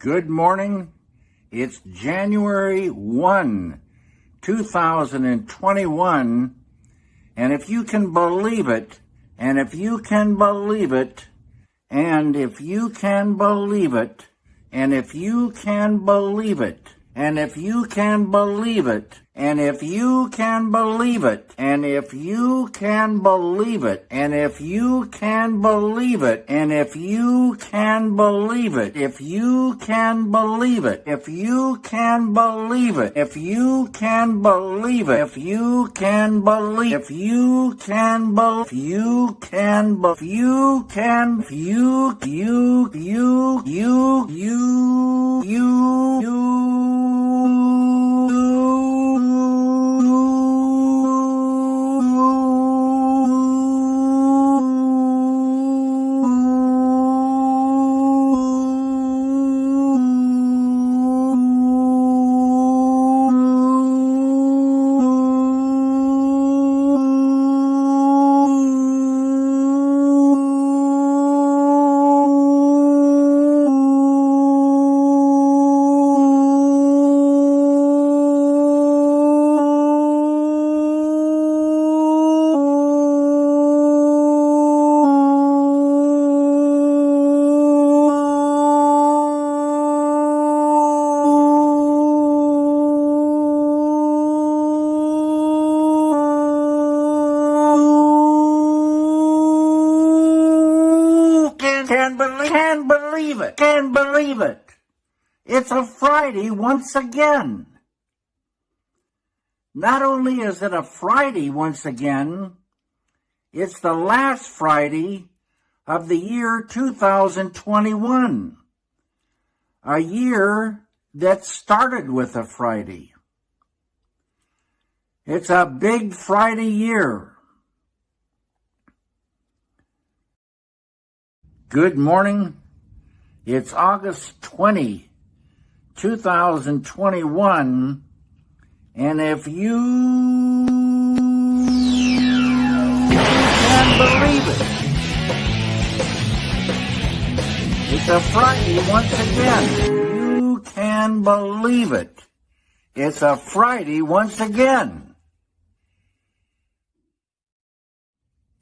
Good morning. It's January 1, 2021. And if you can believe it, and if you can believe it, and if you can believe it, and if you can believe it, and if you can believe it, and if you can believe it, and if you can believe it, and if you can believe it, and if you can believe it, if you can believe it, if you can believe it, if you can believe it, if you can believe, if you can believe, if you can believe, you can, you, you, you, you, you, you, can, it. It's a Friday once again. Not only is it a Friday once again, it's the last Friday of the year 2021. A year that started with a Friday. It's a big Friday year. Good morning. It's August 20, 2021. And if you can believe it, it's a Friday once again. You can believe it. It's a Friday once again.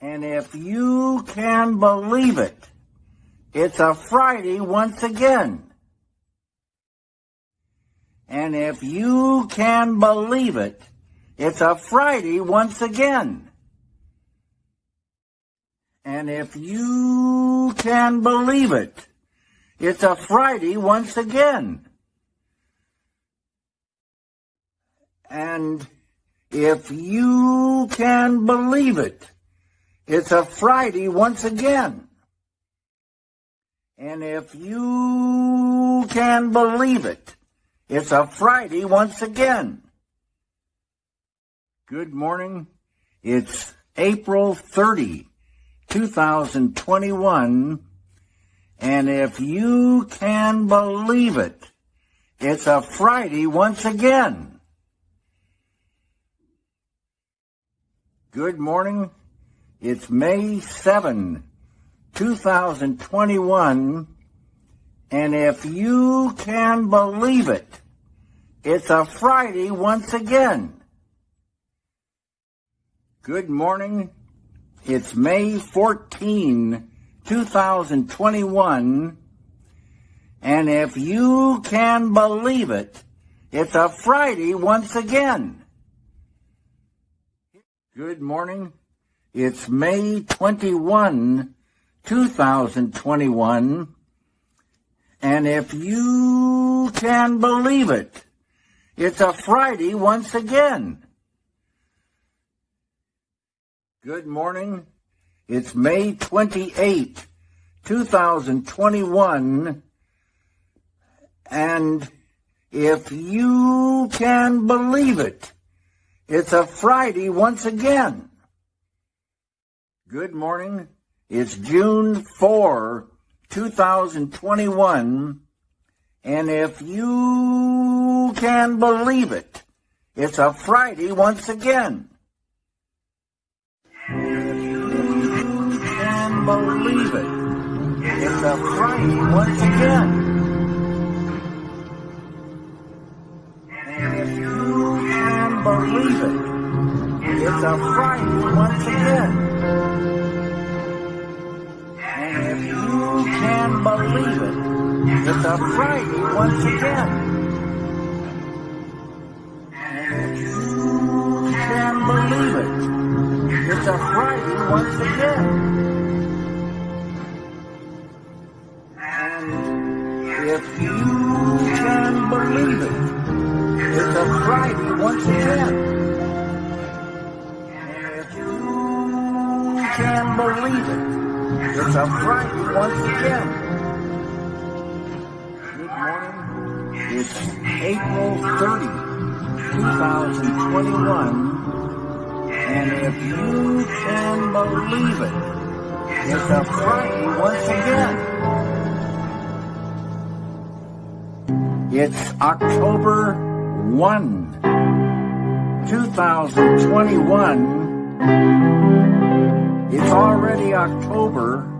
And if you can believe it, it's a Friday once again. And if you can believe it, it's a Friday once again. And if you can believe it, it's a Friday once again. And if you can believe it, it's a Friday once again. And if you can believe it, it's a Friday once again. Good morning. It's April 30, 2021. And if you can believe it, it's a Friday once again. Good morning. It's May 7, 2021. And if you can believe it, it's a Friday once again. Good morning. It's May 14, 2021. And if you can believe it, it's a Friday once again. Good morning. It's May 21, 2021. And if you can believe it, it's a Friday once again. Good morning. It's May 28, 2021. And if you can believe it, it's a Friday once again. Good morning. It's June 4, 2021. And if you can believe it, it's a Friday once again. If you can believe it, it's a Friday once again. A Friday once again. And if you can believe it, it's a Friday once again. And if you can believe it, it's a Friday once again. If you can believe it, it's a Friday once again. It's April 30, 2021. And if you can believe it, it's a Friday once again. It's October 1, 2021. It's already October.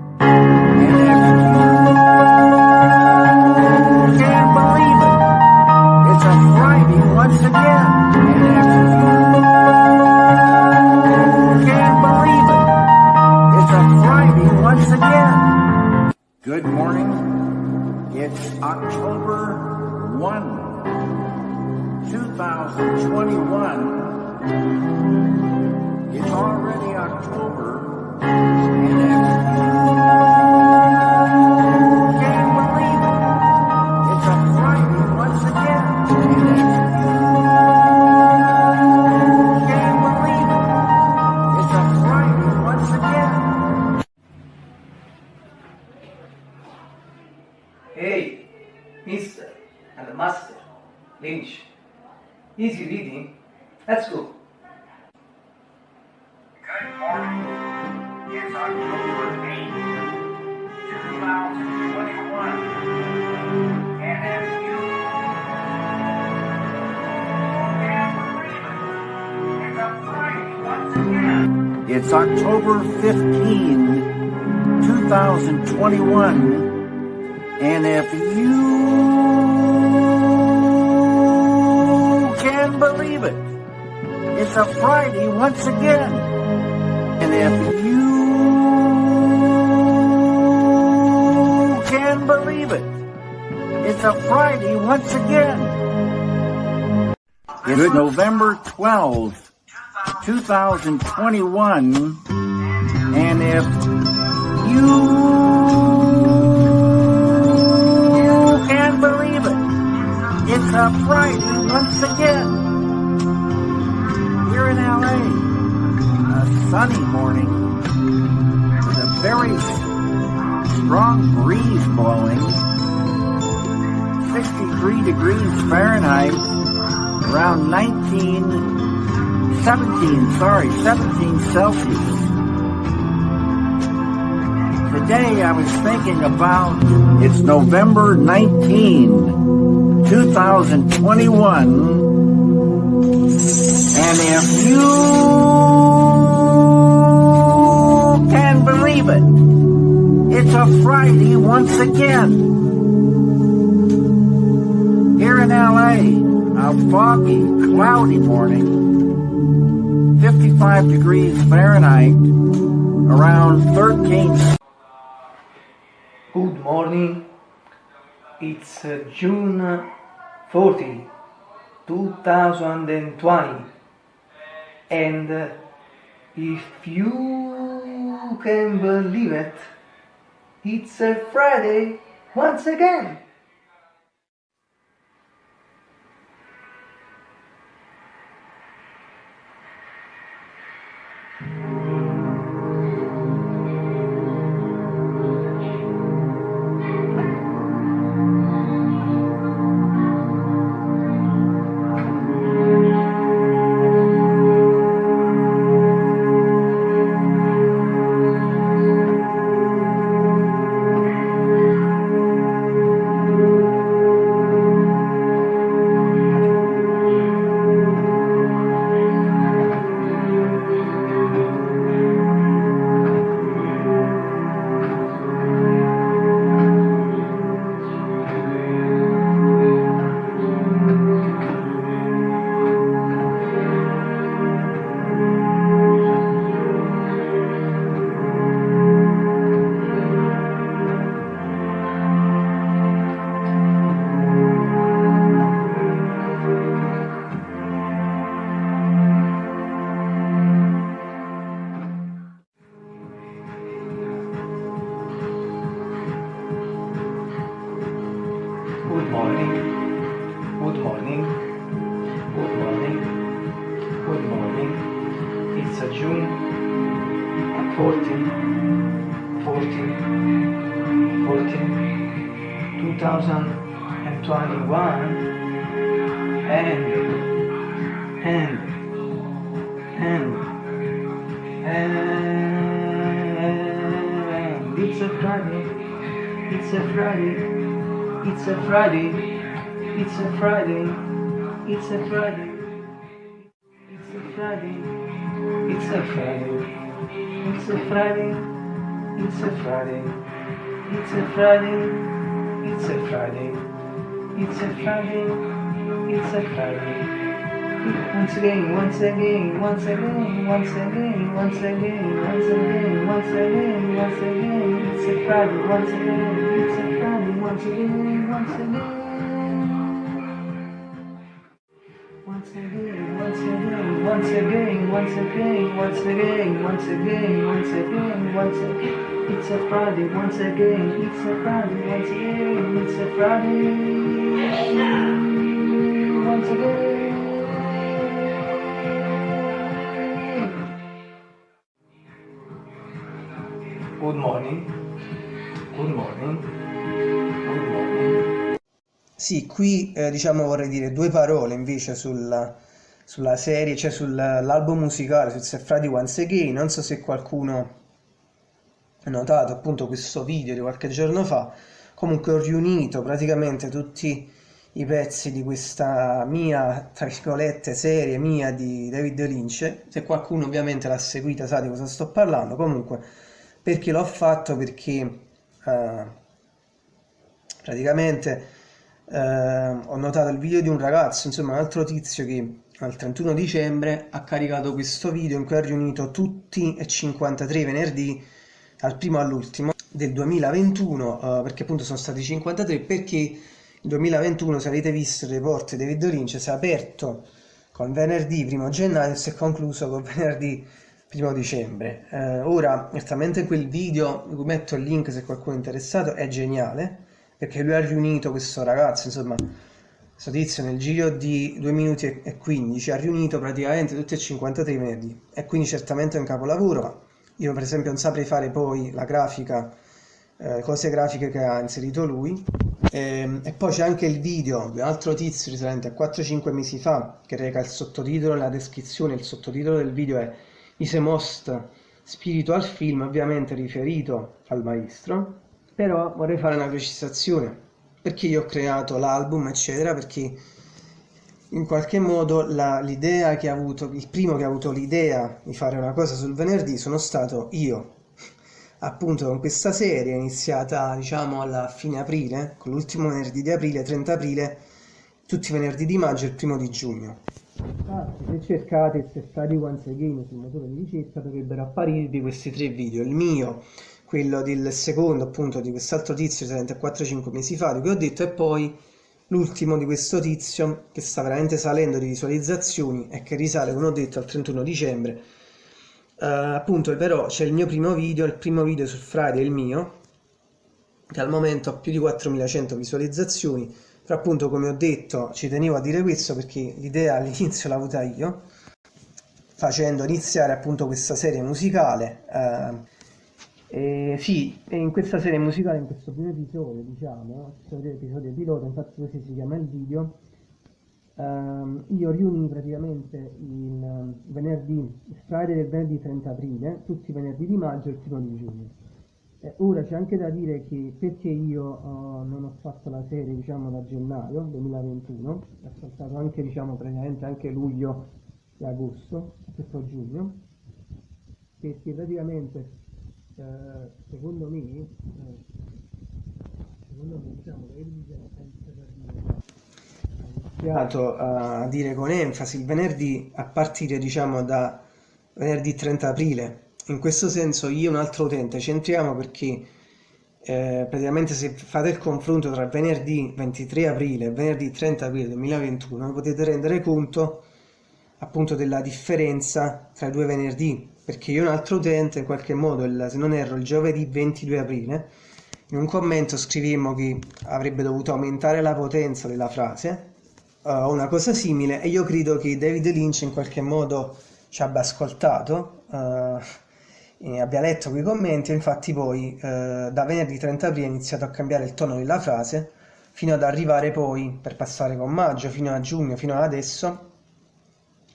2021. And if you can believe it, it's a Friday once again. And if you can believe it, it's a Friday once again. It's November 12th, 2021. And if you can't believe it, it's a Friday once again. Here in LA a sunny morning with a very strong breeze blowing. 63 degrees Fahrenheit, around 19, 17, sorry, 17 Celsius. Today I was thinking about, it's November 19, 2021. And if you can believe it, it's a Friday once again. Here in LA, a foggy, cloudy morning, 55 degrees Fahrenheit, around 13 Good morning. It's uh, June 40, 2020. And uh, if you can believe it, it's a Friday once again. Good morning. Good morning. Good morning. It's a June 14, 14, 14, 2021 and and and and it's a Friday. It's a Friday. It's a Friday. It's a Friday. It's a Friday. It's a Friday. It's a Friday. It's a Friday. It's a Friday. It's a Friday. It's a Friday. It's a Friday. It's a Friday. Once again, once again, once again, once again, once again, once again, once again, once again. It's a Friday, once again, it's a Friday, once again, once again. Once again, once again, once again, once again, once again. It's a Friday, once again, it's a Friday, once again, it's a Friday. Once again. Good morning. Good morning. Good morning. Sì, qui eh, diciamo vorrei dire due parole invece sulla, sulla serie, cioè sull'album musicale, su It's Friday Once Again. Non so se qualcuno ha notato appunto questo video di qualche giorno fa. Comunque ho riunito praticamente tutti i pezzi di questa mia, tra virgolette, serie mia di David Lynch. Se qualcuno ovviamente l'ha seguita sa di cosa sto parlando. Comunque, perché l'ho fatto? Perché eh, praticamente eh, ho notato il video di un ragazzo, insomma un altro tizio che al 31 dicembre ha caricato questo video in cui ha riunito tutti e 53 venerdì dal primo all'ultimo del 2021 eh, perché appunto sono stati 53 perché il 2021 se avete visto il report di Lynch si è aperto con venerdì 1 gennaio e si è concluso con venerdì 1 dicembre. Eh, ora certamente quel video vi metto il link se qualcuno è interessato è geniale perché lui ha riunito questo ragazzo insomma questo tizio nel giro di 2 minuti e 15 ha riunito praticamente tutti e 53 venerdì. E quindi certamente è un capolavoro io per esempio non saprei fare poi la grafica eh, cose grafiche che ha inserito lui. E, e poi c'è anche il video di un altro tizio risalente a 4-5 mesi fa che reca il sottotitolo nella descrizione il sottotitolo del video è Is a Most Spiritual Film ovviamente riferito al maestro. Però vorrei fare una precisazione perché io ho creato l'album eccetera perché in qualche modo l'idea che ha avuto il primo che ha avuto l'idea di fare una cosa sul venerdì sono stato io. Appunto con questa serie iniziata diciamo alla fine aprile con l'ultimo venerdì di aprile 30 aprile tutti i venerdì di maggio e il primo di giugno. Infatti se cercate se Study Once Again sul motore di ricerca dovrebbero apparirvi questi tre video. Il mio quello del secondo appunto di quest'altro tizio risalente a 4-5 mesi fa di cui ho detto e poi l'ultimo di questo tizio che sta veramente salendo di visualizzazioni e che risale come ho detto al 31 dicembre. Uh, appunto però c'è il mio primo video il primo video sul Friday il mio che al momento ha più di 4100 visualizzazioni. Però appunto come ho detto ci tenevo a dire questo perché l'idea all'inizio l'ho avuta io facendo iniziare appunto questa serie musicale uh, e sì, in questa serie musicale, in questo primo episodio, diciamo, questo episodio pilota, infatti così si chiama il video, ehm, io riuni praticamente il ehm, venerdì, il Friday del venerdì 30 aprile, tutti i venerdì di maggio e il primo di giugno. Eh, ora c'è anche da dire che perché io uh, non ho fatto la serie diciamo da gennaio 2021, ho saltato anche diciamo praticamente anche luglio e agosto, questo giugno, perché praticamente eh, secondo me, eh, secondo me diciamo che ha iniziato a dire con enfasi il venerdì a partire diciamo da venerdì 30 aprile. In questo senso io e un altro utente ci entriamo perché eh, praticamente se fate il confronto tra venerdì 23 aprile e venerdì 30 aprile 2021 potete rendere conto appunto della differenza tra i due venerdì perché io un altro utente in qualche modo il, se non erro il giovedì 22 aprile in un commento scrivemmo che avrebbe dovuto aumentare la potenza della frase o uh, una cosa simile e io credo che David Lynch in qualche modo ci abbia ascoltato uh, abbia letto quei commenti e infatti poi uh, da venerdì 30 aprile ha iniziato a cambiare il tono della frase fino ad arrivare poi per passare con maggio fino a giugno fino ad adesso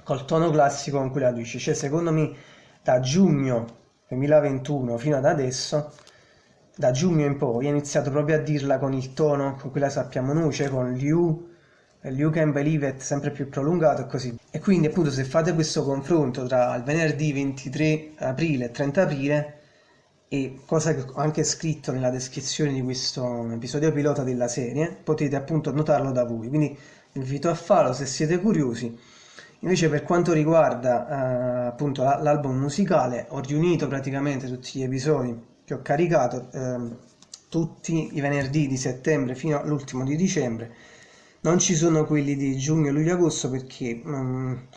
col tono classico con cui la dice cioè secondo me da giugno 2021 fino ad adesso da giugno in poi ha iniziato proprio a dirla con il tono con cui la sappiamo noi cioè con you You Can Believe It sempre più prolungato e così. E quindi appunto se fate questo confronto tra il venerdì 23 aprile e 30 aprile e cosa che ho anche scritto nella descrizione di questo episodio pilota della serie, potete appunto notarlo da voi. Quindi vi invito a farlo se siete curiosi. Invece per quanto riguarda eh, appunto l'album musicale, ho riunito praticamente tutti gli episodi che ho caricato eh, tutti i venerdì di settembre fino all'ultimo di dicembre. Non ci sono quelli di giugno, luglio, agosto perché um,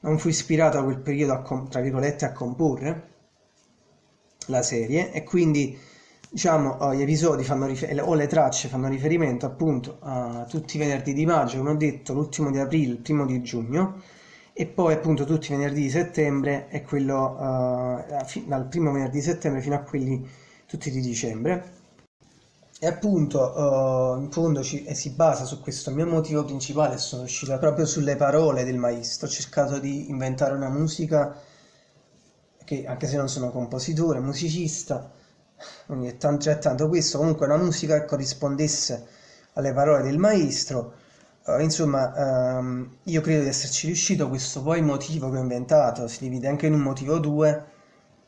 non fu ispirato a quel periodo a, tra virgolette a comporre la serie e quindi diciamo gli episodi fanno o le tracce fanno riferimento appunto a tutti i venerdì di maggio come ho detto l'ultimo di aprile il primo di giugno e poi appunto tutti i venerdì di settembre e quello uh, dal primo venerdì di settembre fino a quelli tutti di dicembre. E appunto uh, in fondo ci, eh, si basa su questo. Mio motivo principale sono uscita proprio sulle parole del maestro. Ho cercato di inventare una musica che anche se non sono compositore, musicista quindi è tanto, è tanto questo. Comunque una musica che corrispondesse alle parole del maestro uh, insomma um, io credo di esserci riuscito questo poi motivo che ho inventato si divide anche in un motivo 2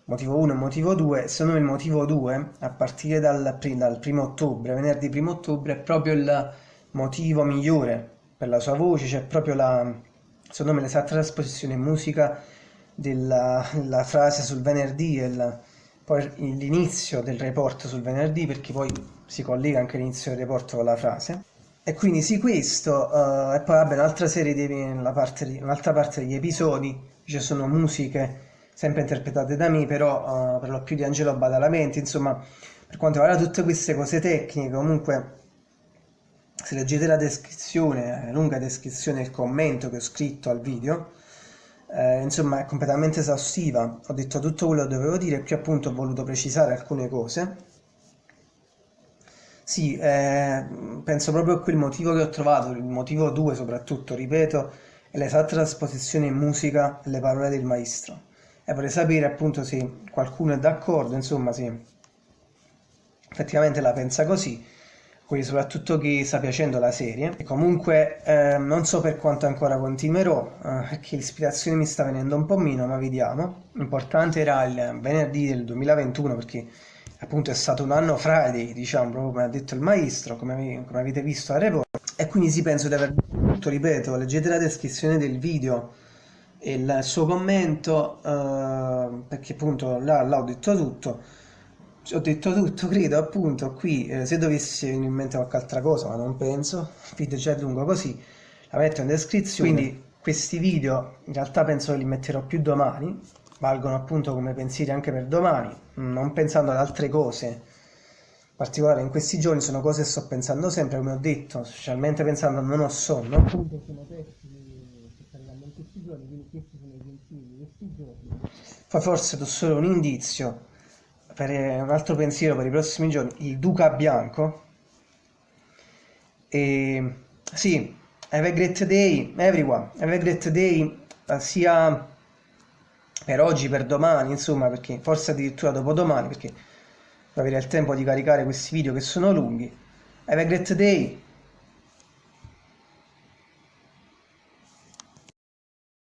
motivo 1 e motivo 2 secondo me il motivo 2 a partire dal, dal primo ottobre venerdì primo ottobre è proprio il motivo migliore per la sua voce c'è proprio la secondo me l'esatta trasposizione in musica della, frase sul venerdì e poi l'inizio del report sul venerdì perché poi si collega anche l'inizio del report con la frase e quindi sì questo uh, e poi vabbè un'altra serie di un'altra parte degli episodi ci sono musiche sempre interpretate da me, però uh, per lo più di Angelo Badalamenti, insomma, per quanto riguarda tutte queste cose tecniche, comunque se leggete la descrizione, la lunga descrizione, il commento che ho scritto al video, eh, insomma è completamente esaustiva, ho detto tutto quello che dovevo dire, qui appunto ho voluto precisare alcune cose. Sì, eh, penso proprio a quel motivo che ho trovato, il motivo 2 soprattutto, ripeto, è l'esatta trasposizione in musica delle parole del maestro e vorrei sapere appunto se qualcuno è d'accordo, insomma se effettivamente la pensa così, quindi soprattutto chi sta piacendo la serie. E comunque eh, non so per quanto ancora continuerò, eh, perché l'ispirazione mi sta venendo un po' meno, ma vediamo. L'importante era il venerdì del 2021 perché appunto è stato un anno Friday, diciamo, proprio come ha detto il maestro, come, come avete visto a report. E quindi sì, penso di aver detto, ripeto, leggete la descrizione del video il suo commento eh, perché appunto là, là, ho detto tutto ho detto tutto credo appunto qui eh, se dovessi venire in mente qualche altra cosa ma non penso il video già è lungo così la metto in descrizione quindi questi video in realtà penso che li metterò più domani valgono appunto come pensieri anche per domani non pensando ad altre cose in particolare in questi giorni sono cose che sto pensando sempre come ho detto specialmente pensando a non ho sonno appunto sono testi questi giorni, quindi questi sono i pensieri di questi giorni. Poi forse do solo un indizio per eh, un altro pensiero per i prossimi giorni, il Duca Bianco. E sì, have a great day everyone, have a great day sia per oggi, per domani, insomma, perché forse addirittura dopodomani, perché avere il tempo di caricare questi video che sono lunghi. Have a great day